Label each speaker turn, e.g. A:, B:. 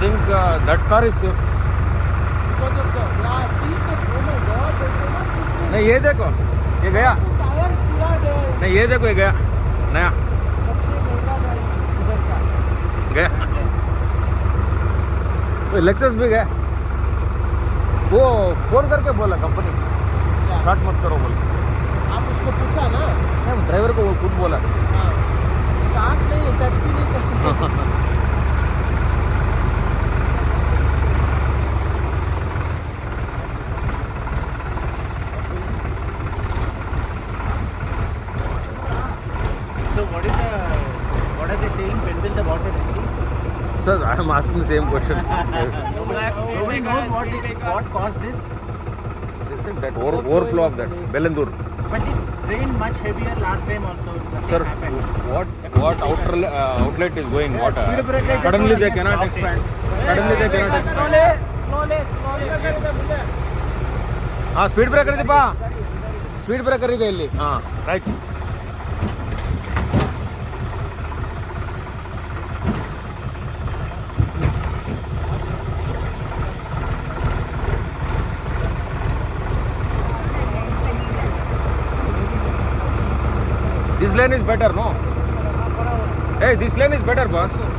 A: think uh, that car is safe.
B: Because of the yeah, see the my god, there's so much difference.
A: नहीं ये देखो ये गया. नहीं ये देखो ये गया नया। गया। लेक्सस भी गया। वो फ़ोन करके बोला कंपनी स्टार्ट मत करो बोला।
B: आप उसको पूछा ना।
A: ड्राइवर को वो खुद बोला।
B: हाँ। स्टार्ट नहीं टच भी नहीं करते
C: So what is the, what are they saying? When will the water recede?
A: Sir, I am asking the same question.
C: nobody, knows what, it, what caused this.
A: Listen, that over, overflow of that Belendur.
C: But it rained much heavier last time also.
A: Sir,
C: happened.
A: what what outer, uh, outlet is going yeah, water? Suddenly they cannot expand. Suddenly they cannot expand.
B: Slowly, slowly, slowly.
A: ಹಾಂ speed breaker ಇದೆಯಪ್ಪ speed breaker ಇದೆ ಇಲ್ಲಿ ಹಾಂ right This lane is better, no? Hey, this lane is better, boss.